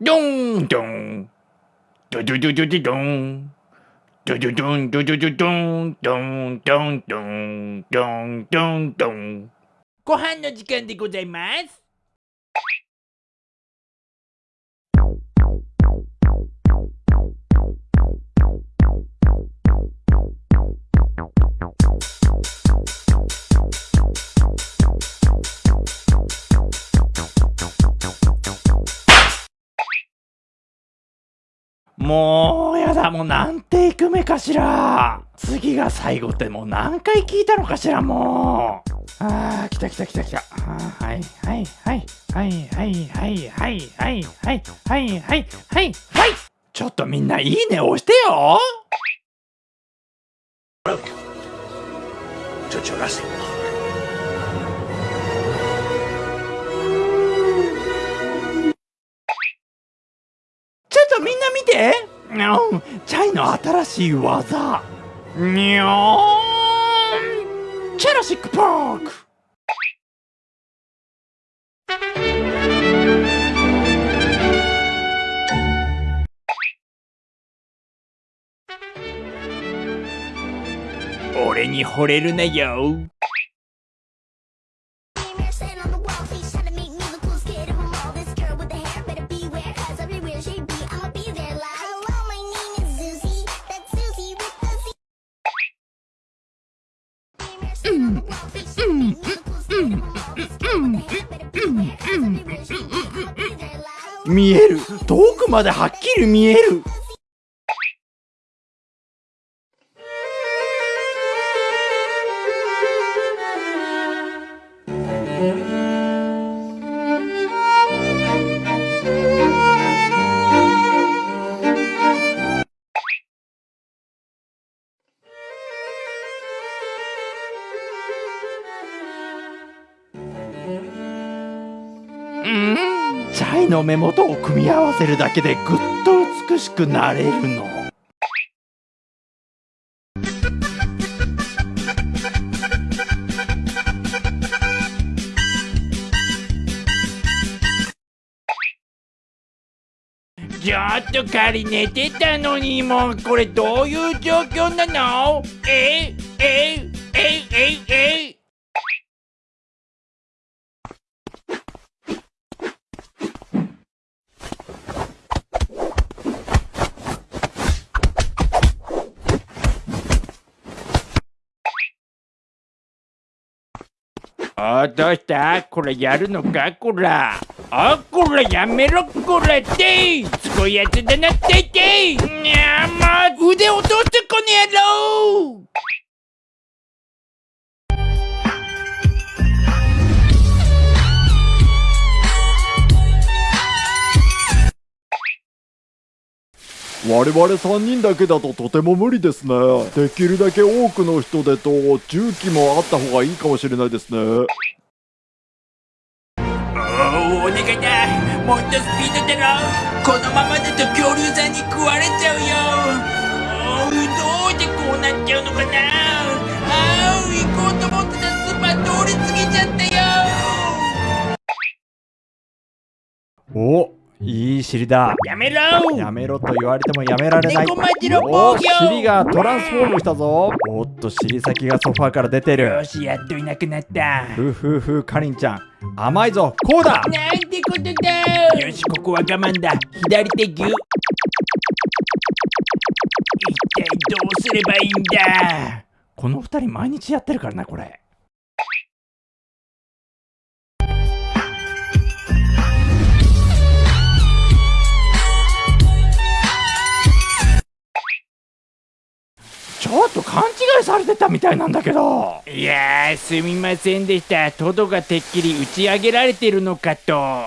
ドンドン。ドドドドドドン。ドドドンドドドドンドンドンドンドンドンドンご飯の時間でございますもうやだもう何テイク目かしら。次が最後ってもう何回聞いたのかしらもう。あー来た来た来た来た。はいはいはいはいはいはいはいはいはいはいはいはいはい。ちょっとみんないいね押してよ。ちょて。うん。チャイの新しい技。にょーんチェラシックパーク俺に惚れるなよ。見える。遠くまではっきり見える。ん。チャイの目元を組み合わせるだけでぐっと美しくなれるのちょっと仮寝てたのにもうこれどういう状況なのえええええあどうした？これやるのか？こら。あこらやめろ。こらってすごいやつだな。っていてにゃま腕落としてこの野郎！我々3人だけだととても無理ですね。できるだけ多くの人でと重機もあった方がいいかもしれないですね。おおお願いだもっとスピードだろ。このままだと恐竜さんに食われちゃうよ。どうでこうなっちゃうのかな。あう行こうと思ってたスーパー通り過ぎちゃったよ。お尻だやめろやめろと言われてもやめられない。お防御。尻がトランスフォームしたぞ。おっと尻先がソファーから出てる。よしやっといなくなった。ふふふかりんちゃん。甘いぞこうだ。なんてことだ。よしここは我慢だ。左手ギュ一体どうすればいいんだ。この二人毎日やってるからなこれちょっと勘違いされてたみたいなんだけど。いやーすみませんでした。トドがてっきり打ち上げられてるのかと。